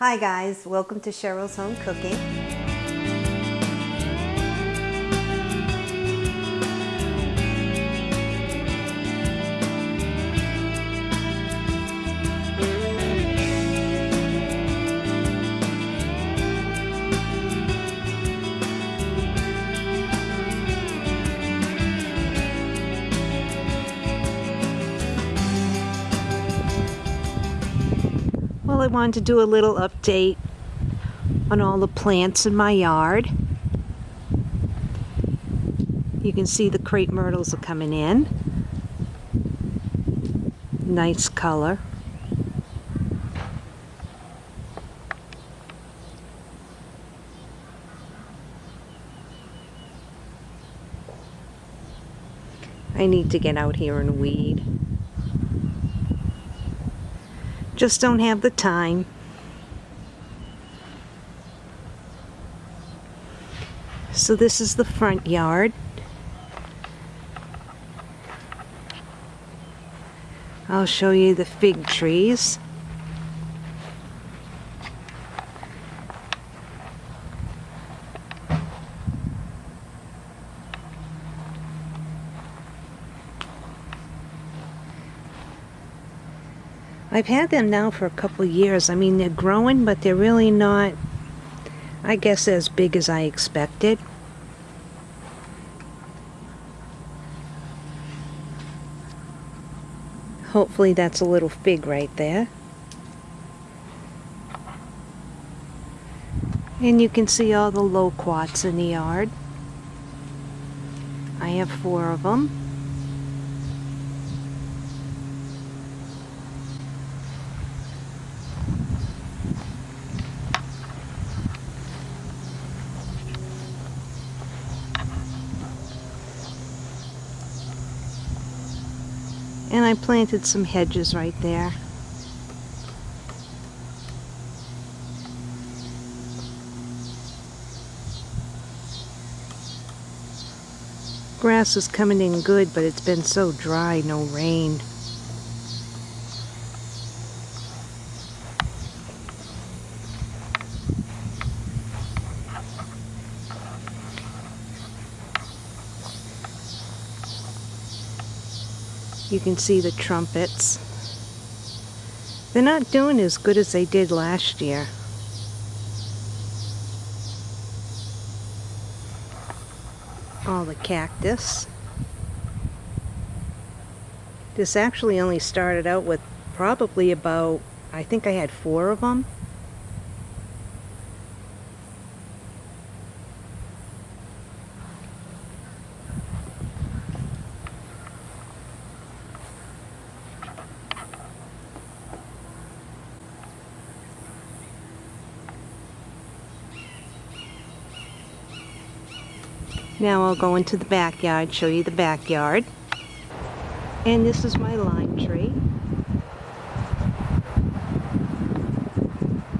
Hi guys, welcome to Cheryl's Home Cooking. Well, I wanted to do a little update on all the plants in my yard. You can see the crepe myrtles are coming in. Nice color. I need to get out here and weed. Just don't have the time. So this is the front yard. I'll show you the fig trees. I've had them now for a couple years. I mean, they're growing, but they're really not, I guess, as big as I expected. Hopefully that's a little fig right there. And you can see all the loquats in the yard. I have four of them. And I planted some hedges right there. Grass is coming in good, but it's been so dry, no rain. You can see the trumpets. They're not doing as good as they did last year. All the cactus. This actually only started out with probably about, I think I had four of them. Now I'll go into the backyard, show you the backyard. And this is my lime tree.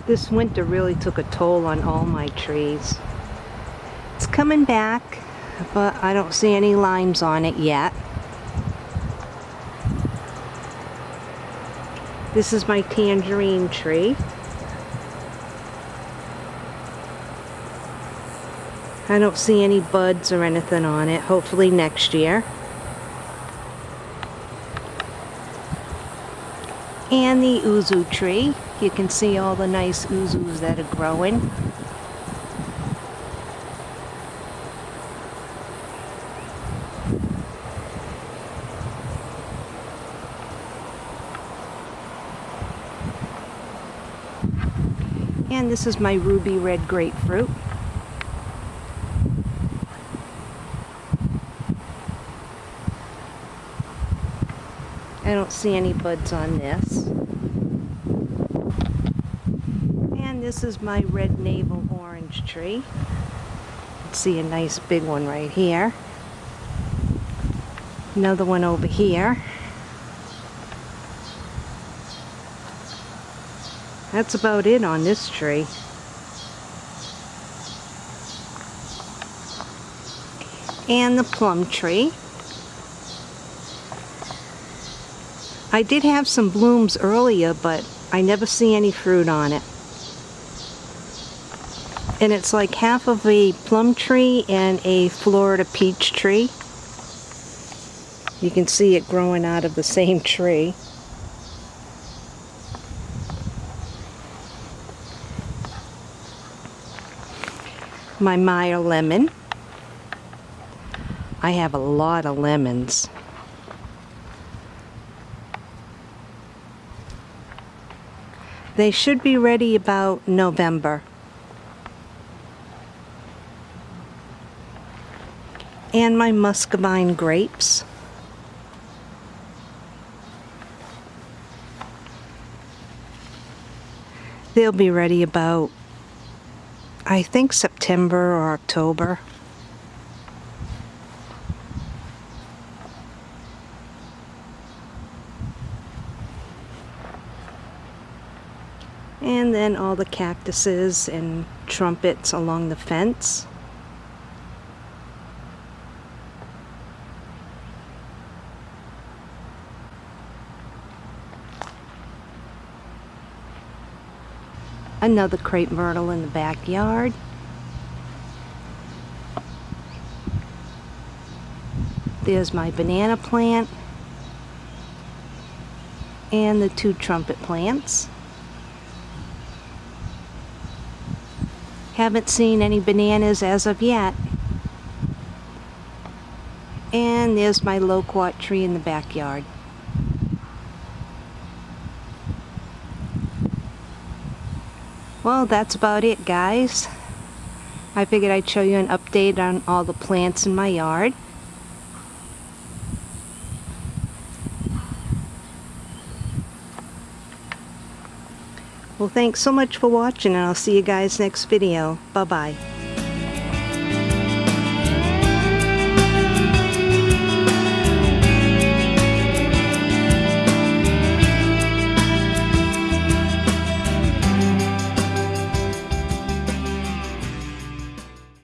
This winter really took a toll on all my trees. It's coming back, but I don't see any limes on it yet. This is my tangerine tree. I don't see any buds or anything on it. Hopefully next year. And the yuzu tree. You can see all the nice yuzus that are growing. And this is my ruby red grapefruit. I don't see any buds on this. And this is my red navel orange tree. See a nice big one right here. Another one over here. That's about it on this tree. And the plum tree. I did have some blooms earlier, but I never see any fruit on it. And it's like half of a plum tree and a Florida peach tree. You can see it growing out of the same tree. My Meyer lemon. I have a lot of lemons. They should be ready about November. And my muscadine grapes. They'll be ready about, I think, September or October. And then all the cactuses and trumpets along the fence. Another crepe myrtle in the backyard. There's my banana plant and the two trumpet plants. Haven't seen any bananas as of yet. And there's my loquat tree in the backyard. Well, that's about it, guys. I figured I'd show you an update on all the plants in my yard. Well, thanks so much for watching, and I'll see you guys next video. Bye-bye.